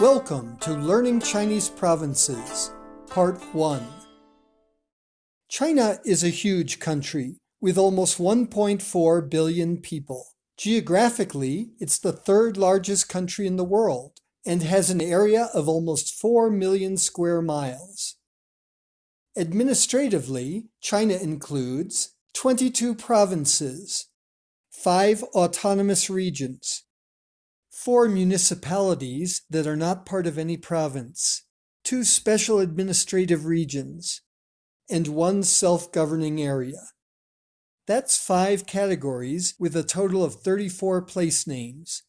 Welcome to Learning Chinese Provinces, Part 1. China is a huge country with almost 1.4 billion people. Geographically, it's the third largest country in the world and has an area of almost 4 million square miles. Administratively, China includes 22 provinces, 5 autonomous regions, 4 municipalities that are not part of any province, 2 special administrative regions, and 1 self-governing area. That's 5 categories with a total of 34 place names.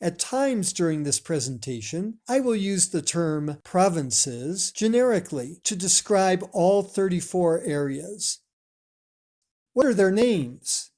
At times during this presentation, I will use the term provinces generically to describe all 34 areas. What are their names?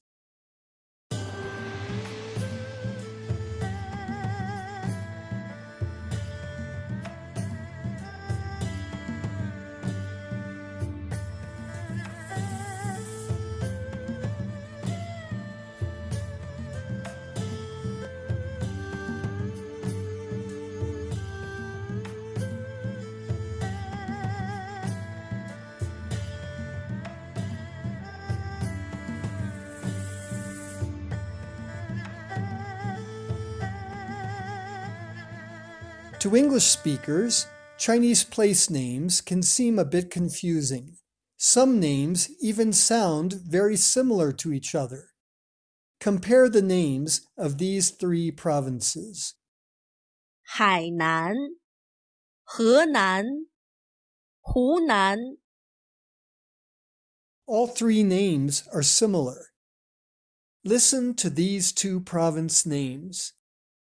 To English speakers, Chinese place names can seem a bit confusing. Some names even sound very similar to each other. Compare the names of these three provinces. 海南、河南、湖南。All three names are similar. Listen to these two province names.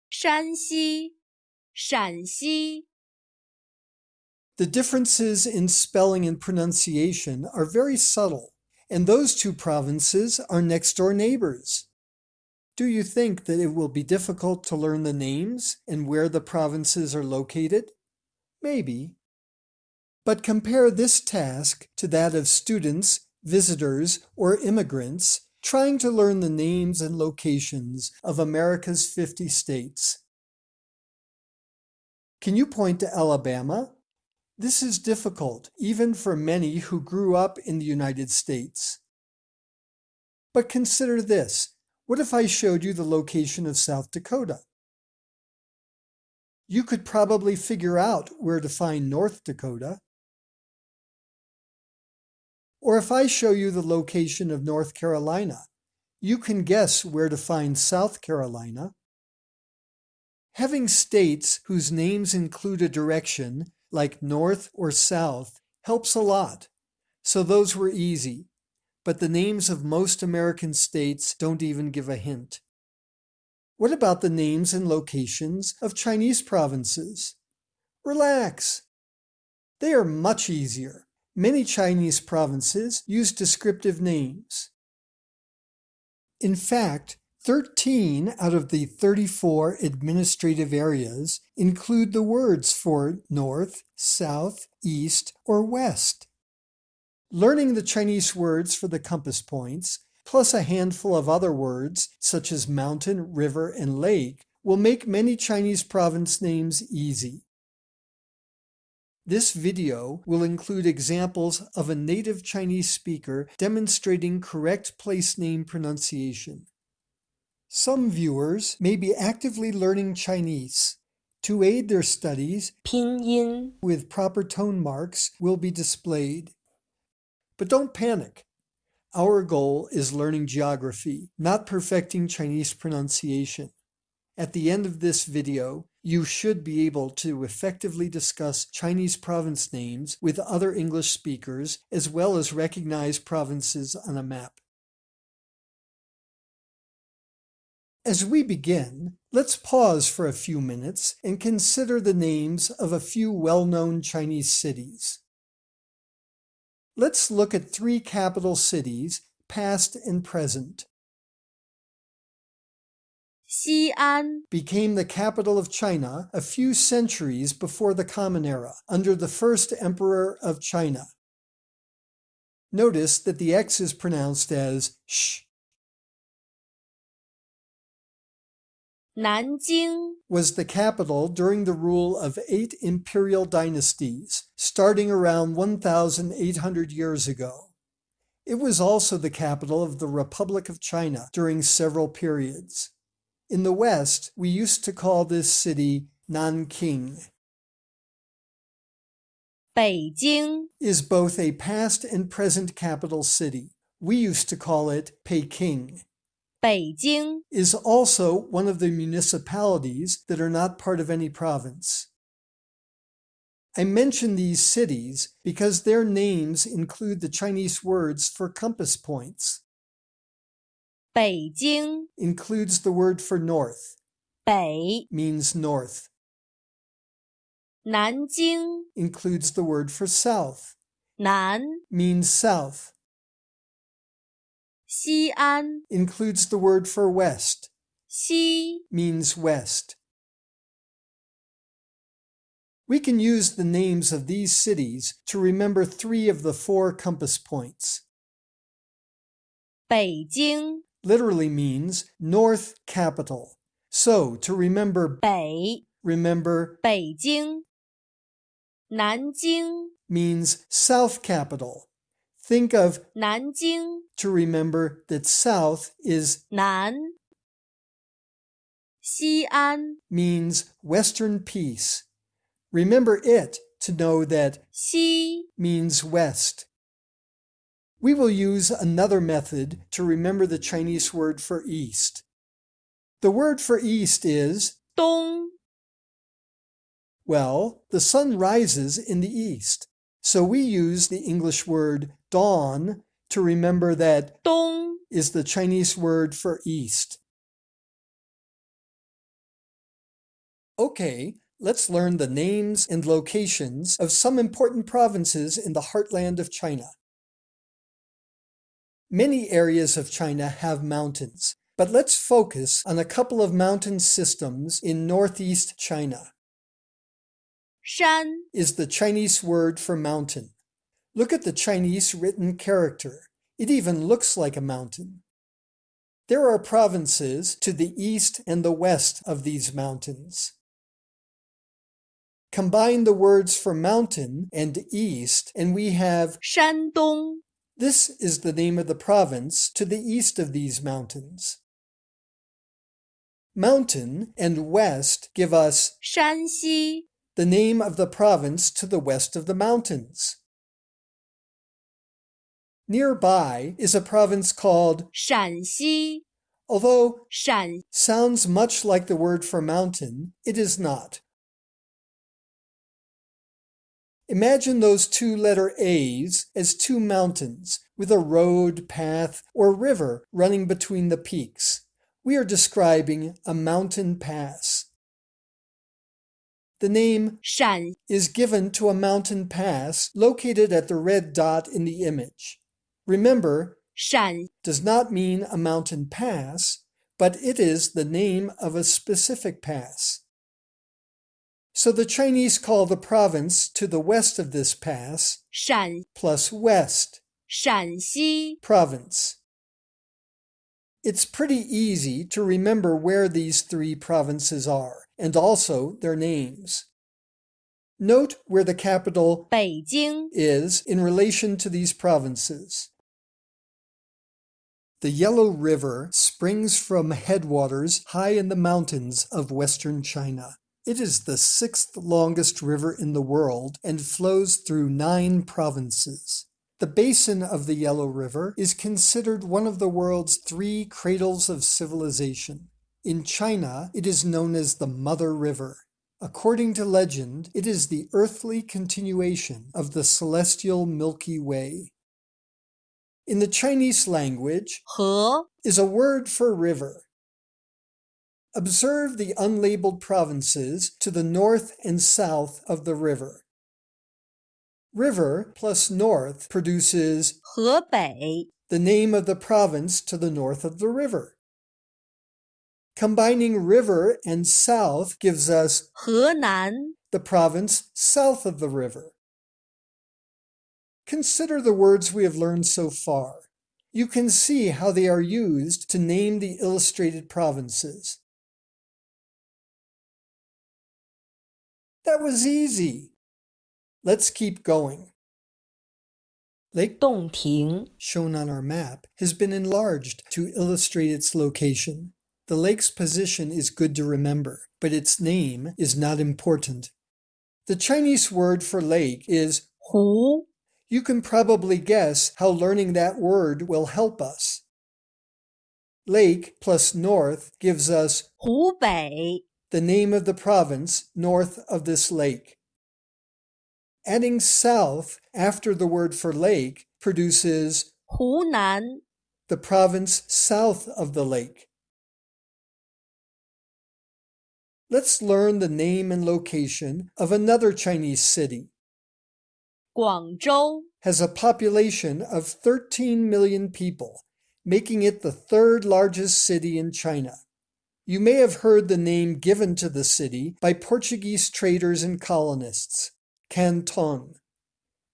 山西 陕西 The differences in spelling and pronunciation are very subtle, and those two provinces are next-door neighbors. Do you think that it will be difficult to learn the names and where the provinces are located? Maybe. But compare this task to that of students, visitors, or immigrants trying to learn the names and locations of America's 50 states. Can you point to Alabama? This is difficult, even for many who grew up in the United States. But consider this. What if I showed you the location of South Dakota? You could probably figure out where to find North Dakota. Or if I show you the location of North Carolina, you can guess where to find South Carolina. Having states whose names include a direction, like north or south, helps a lot. So those were easy. But the names of most American states don't even give a hint. What about the names and locations of Chinese provinces? Relax. They are much easier. Many Chinese provinces use descriptive names. In fact, 13 out of the 34 administrative areas include the words for north, south, east, or west. Learning the Chinese words for the compass points, plus a handful of other words such as mountain, river, and lake, will make many Chinese province names easy. This video will include examples of a native Chinese speaker demonstrating correct place name pronunciation. Some viewers may be actively learning Chinese. To aid their studies, pinyin with proper tone marks will be displayed. But don't panic. Our goal is learning geography, not perfecting Chinese pronunciation. At the end of this video, you should be able to effectively discuss Chinese province names with other English speakers, as well as recognize provinces on a map. As we begin, let's pause for a few minutes and consider the names of a few well-known Chinese cities. Let's look at three capital cities, past and present. Xi'an became the capital of China a few centuries before the Common Era, under the first emperor of China. Notice that the X is pronounced as sh Nanjing was the capital during the rule of eight imperial dynasties, starting around 1,800 years ago. It was also the capital of the Republic of China during several periods. In the West, we used to call this city Nanking. Beijing is both a past and present capital city. We used to call it Peking. Beijing is also one of the municipalities that are not part of any province. I mention these cities because their names include the Chinese words for compass points. Beijing includes the word for north. Bei means north. Nanjing includes the word for south. Nan means south. 西安 includes the word for west, 西 means west. We can use the names of these cities to remember three of the four compass points. 北京 Literally means north capital. So to remember, 北 remember 北京南京 means south capital. Think of 南京 to remember that south is 南西安 means western peace. Remember it to know that 西 means west. We will use another method to remember the Chinese word for east. The word for east is, 东 well, the sun rises in the east. So we use the English word dawn to remember that 东 is the Chinese word for east. Okay, let's learn the names and locations of some important provinces in the heartland of China. Many areas of China have mountains, but let's focus on a couple of mountain systems in northeast China. 山 Is the Chinese word for mountain. Look at the Chinese written character. It even looks like a mountain. There are provinces to the east and the west of these mountains. Combine the words for mountain and east, and we have Shandong. This is the name of the province to the east of these mountains. Mountain and west give us Shanxi, the name of the province to the west of the mountains. Nearby is a province called Shaanxi. Although Shan sounds much like the word for mountain, it is not. Imagine those two letter A's as two mountains with a road, path, or river running between the peaks. We are describing a mountain pass. The name Shan is given to a mountain pass located at the red dot in the image. Remember, 陕 does not mean a mountain pass, but it is the name of a specific pass. So the Chinese call the province to the west of this pass 陕 plus west 陕西 province. It's pretty easy to remember where these three provinces are, and also their names. Note where the capital 北京 is in relation to these provinces. The Yellow River springs from headwaters high in the mountains of western China. It is the sixth longest river in the world and flows through nine provinces. The basin of the Yellow River is considered one of the world's three cradles of civilization. In China, it is known as the Mother River. According to legend, it is the earthly continuation of the celestial Milky Way In the Chinese language, 河 is a word for river. Observe the unlabeled provinces to the north and south of the river. River plus north produces 河北 the name of the province to the north of the river. Combining river and south gives us 河南 the province south of the river. Consider the words we have learned so far. You can see how they are used to name the illustrated provinces. That was easy. Let's keep going. Lake Dongting, shown on our map, has been enlarged to illustrate its location. The lake's position is good to remember, but its name is not important. The Chinese word for lake is Hu you can probably guess how learning that word will help us. Lake plus north gives us Hubei, the name of the province north of this lake. Adding south after the word for lake produces Hunan, the province south of the lake. Let's learn the name and location of another Chinese city. Guangzhou has a population of 13 million people, making it the third largest city in China. You may have heard the name given to the city by Portuguese traders and colonists, Canton.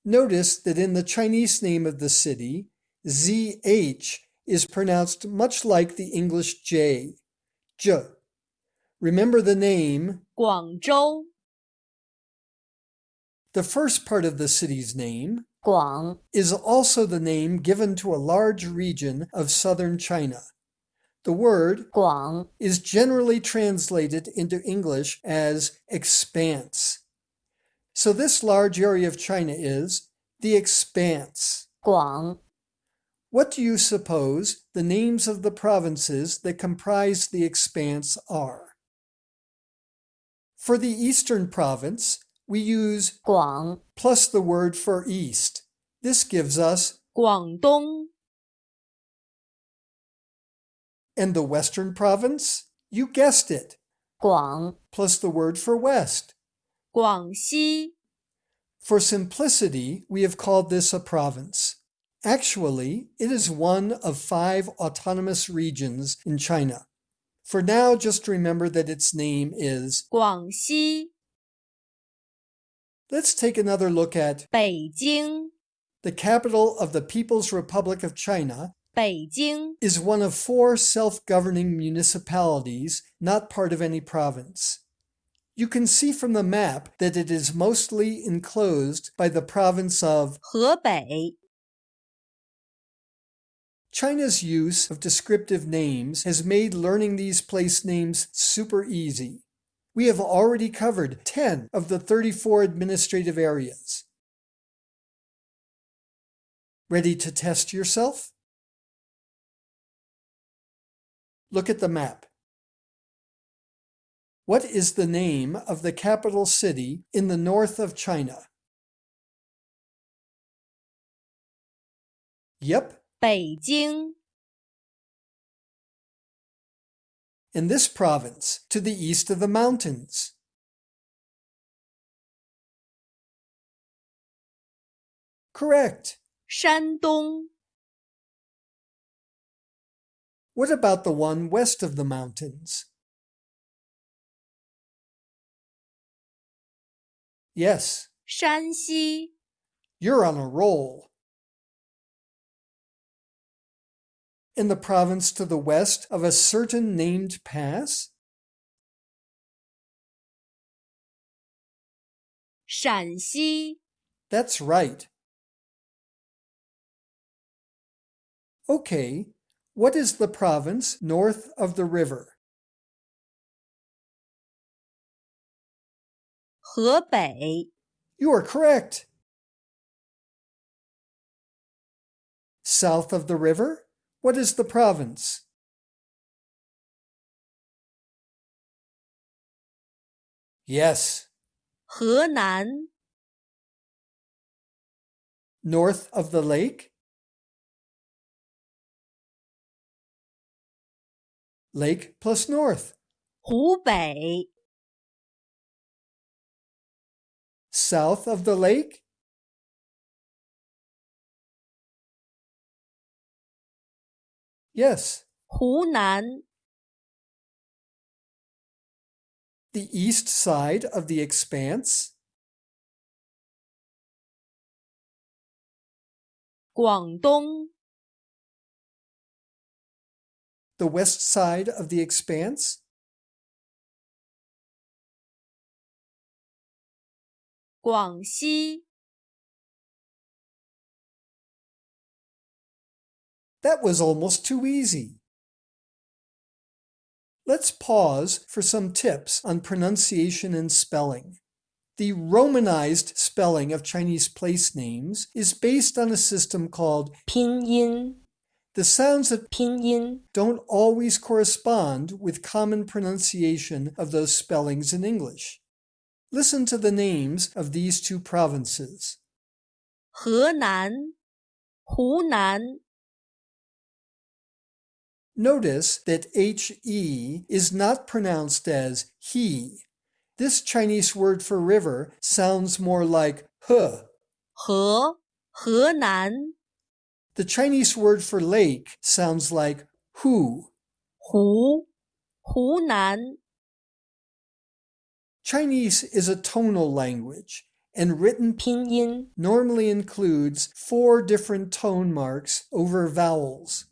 Notice that in the Chinese name of the city, ZH is pronounced much like the English J, J. Remember the name Guangzhou the first part of the city's name, Guang, is also the name given to a large region of southern China. The word Guang is generally translated into English as expanse. So this large area of China is the expanse. Guang. What do you suppose the names of the provinces that comprise the expanse are? For the eastern province, we use 广 plus the word for east. This gives us 广东 and the western province, you guessed it, 广 plus the word for west. 广西 For simplicity, we have called this a province. Actually, it is one of five autonomous regions in China. For now, just remember that its name is. 广西 Let's take another look at 北京 the capital of the People's Republic of China 北京 is one of four self-governing municipalities not part of any province. You can see from the map that it is mostly enclosed by the province of 河北 China's use of descriptive names has made learning these place names super easy. We have already covered 10 of the 34 administrative areas. Ready to test yourself? Look at the map. What is the name of the capital city in the north of China? Yep, 北 in this province to the east of the mountains. Correct. 山东 What about the one west of the mountains? Yes, 山西 you're on a roll. In the province to the west of a certain named pass? 陕西 That's right. Okay, what is the province north of the river? 河北 You are correct. South of the river? What is the province? Yes. 河南 North of the lake? Lake plus north. 湖北 South of the lake? Yes. 湖南 The east side of the expanse? 广东 The west side of the expanse? 广西 That was almost too easy. Let's pause for some tips on pronunciation and spelling. The Romanized spelling of Chinese place names is based on a system called pinyin. The sounds of pinyin don't always correspond with common pronunciation of those spellings in English. Listen to the names of these two provinces. Henan, Hunan, Notice that HE is not pronounced as he. This Chinese word for river sounds more like he. He, Henan. The Chinese word for lake sounds like hu. Hu, Hunan. Chinese is a tonal language, and written pinyin normally includes four different tone marks over vowels.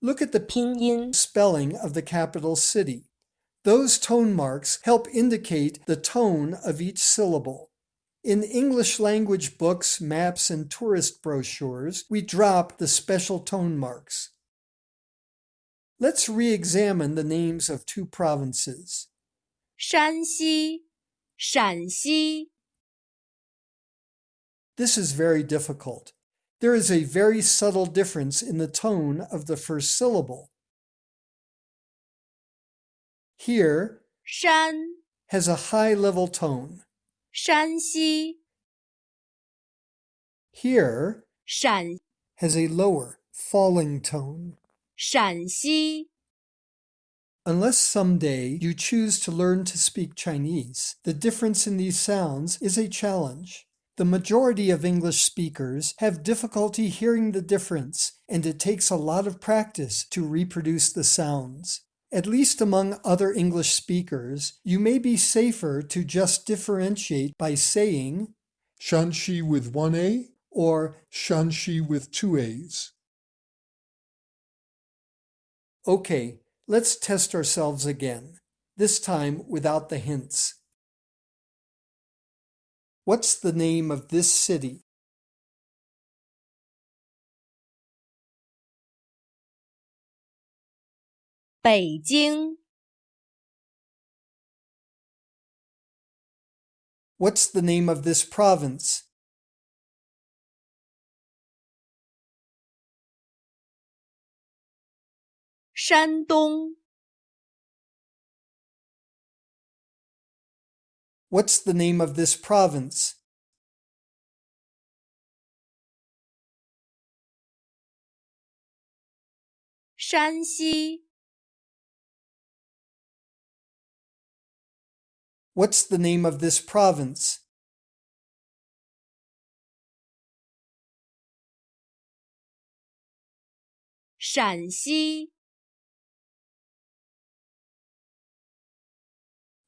Look at the 拼音 spelling of the capital city. Those tone marks help indicate the tone of each syllable. In English language books, maps, and tourist brochures, we drop the special tone marks. Let's re examine the names of two provinces. 山西、陕西、 This is very difficult. There is a very subtle difference in the tone of the first syllable. Here 山、 has a high level tone. 山西、 Here 陕、 has a lower, falling tone. 陕西、 Unless someday you choose to learn to speak Chinese, the difference in these sounds is a challenge. The majority of English speakers have difficulty hearing the difference, and it takes a lot of practice to reproduce the sounds. At least among other English speakers, you may be safer to just differentiate by saying Shanxi with one A, or Shaanxi with two A's. Okay, let's test ourselves again, this time without the hints. What's the name of this city? Beijing. What's the name of this province? Shandong. What's the name of this province? Shanxi. What's the name of this province? Shaanxi.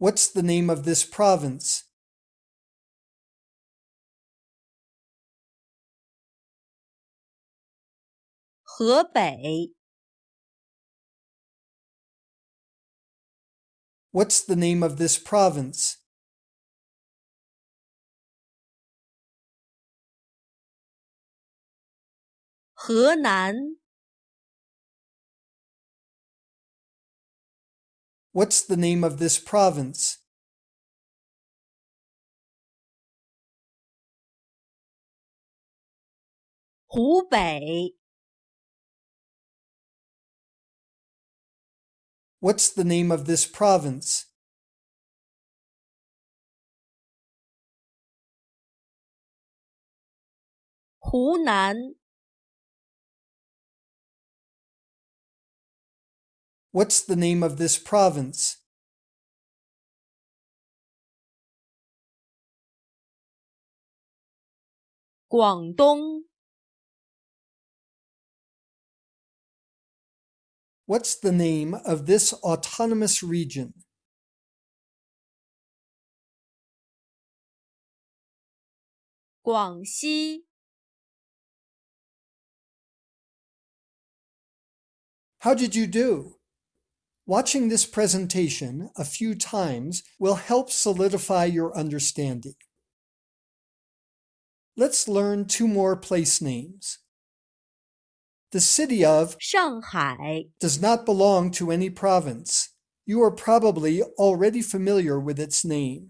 What's the name of this province? Hebei. What's the name of this province? Henan. What's the name of this province? Hubei. What's the name of this province? Hunan. What's the name of this province? Guangdong. What's the name of this autonomous region? Guangxi. How did you do? Watching this presentation a few times will help solidify your understanding. Let's learn two more place names. The city of Shanghai does not belong to any province. You are probably already familiar with its name.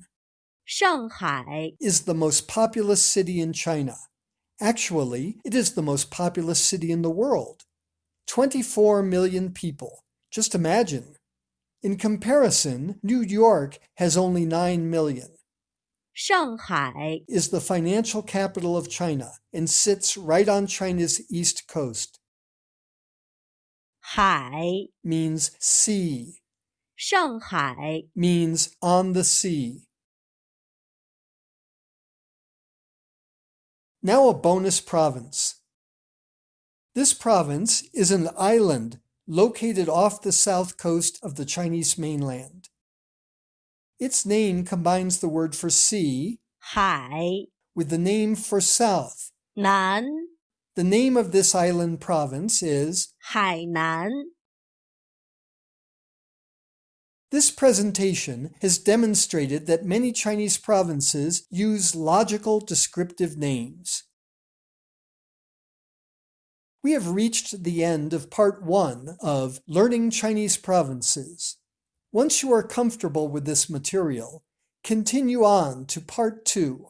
Shanghai is the most populous city in China. Actually, it is the most populous city in the world. 24 million people. Just imagine. In comparison, New York has only 9 million. Shanghai is the financial capital of China and sits right on China's east coast. Hai means sea. Shanghai means on the sea. Now a bonus province. This province is an island located off the south coast of the Chinese mainland. Its name combines the word for sea 海 with the name for south. 南 The name of this island province is 海南 This presentation has demonstrated that many Chinese provinces use logical descriptive names. We have reached the end of part one of Learning Chinese Provinces. Once you are comfortable with this material, continue on to part two.